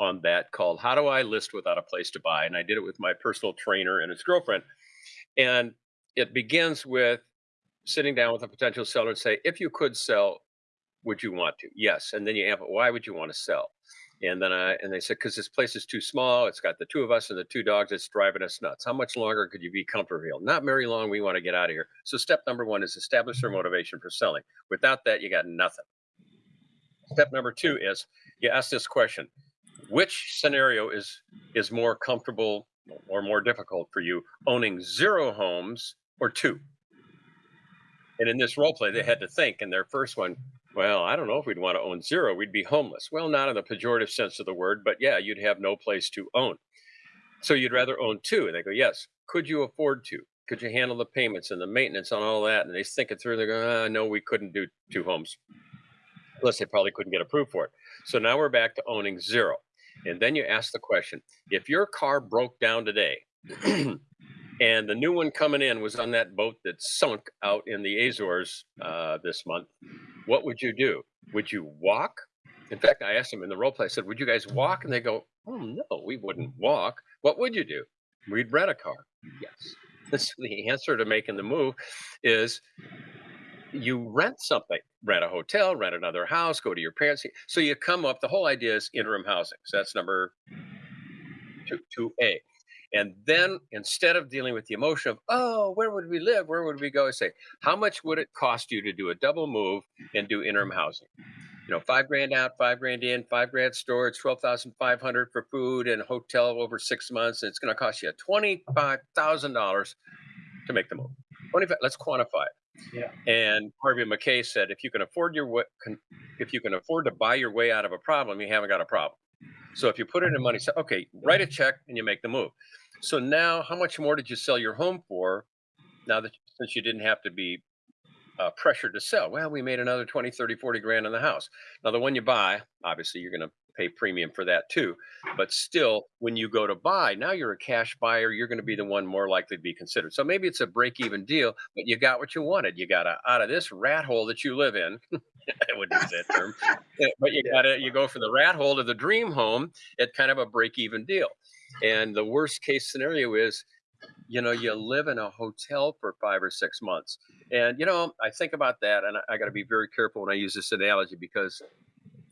on that called How Do I List Without a Place to Buy? And I did it with my personal trainer and his girlfriend. And it begins with sitting down with a potential seller and say, if you could sell, would you want to? Yes. And then you it. Why would you want to sell? And then I and they said, because this place is too small. It's got the two of us and the two dogs. It's driving us nuts. How much longer could you be comfortable? Not very long. We want to get out of here. So step number one is establish their motivation for selling. Without that, you got nothing. Step number two is you ask this question: Which scenario is is more comfortable or more difficult for you, owning zero homes or two? And in this role play, they had to think. And their first one, well, I don't know if we'd want to own zero. We'd be homeless. Well, not in the pejorative sense of the word, but yeah, you'd have no place to own. So you'd rather own two. And they go, yes. Could you afford to? Could you handle the payments and the maintenance and all that? And they think it through. They go, ah, no, we couldn't do two homes. Plus, they probably couldn't get approved for it. So now we're back to owning zero. And then you ask the question if your car broke down today and the new one coming in was on that boat that sunk out in the Azores uh, this month, what would you do? Would you walk? In fact, I asked them in the role play, I said, Would you guys walk? And they go, Oh, no, we wouldn't walk. What would you do? We'd rent a car. Yes. So the answer to making the move is you rent something, rent a hotel, rent another house, go to your parents. So you come up, the whole idea is interim housing. So that's number two, 2A. And then instead of dealing with the emotion of, oh, where would we live? Where would we go? I say, how much would it cost you to do a double move and do interim housing? You know, five grand out, five grand in, five grand storage, 12,500 for food and hotel over six months. And it's going to cost you $25,000 to make the move. 25, let's quantify it. Yeah. And Harvey Mackay said, if you can afford your if you can afford to buy your way out of a problem, you haven't got a problem. So if you put it in money, say, okay, write a check and you make the move. So now, how much more did you sell your home for? Now that since you didn't have to be uh, pressured to sell, well, we made another 20, 30, 40 grand in the house. Now, the one you buy, obviously, you're going to pay premium for that too. But still, when you go to buy, now you're a cash buyer. You're going to be the one more likely to be considered. So maybe it's a break even deal, but you got what you wanted. You got a, out of this rat hole that you live in. I wouldn't use that term, eh, but you got to you go for the rat hole to the dream home at kind of a break even deal. And the worst case scenario is you know, you live in a hotel for five or six months. And, you know, I think about that and I, I got to be very careful when I use this analogy because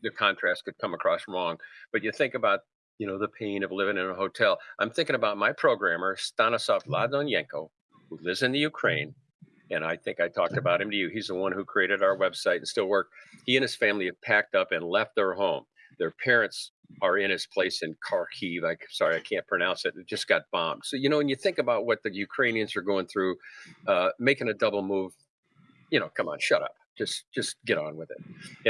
the contrast could come across wrong. But you think about, you know, the pain of living in a hotel. I'm thinking about my programmer, Stanislav Ladonyenko, who lives in the Ukraine. And I think I talked about him to you. He's the one who created our website and still work. He and his family have packed up and left their home. Their parents are in his place in Kharkiv. I sorry, I can't pronounce it. It just got bombed. So you know, when you think about what the Ukrainians are going through, uh, making a double move, you know, come on, shut up. Just just get on with it. And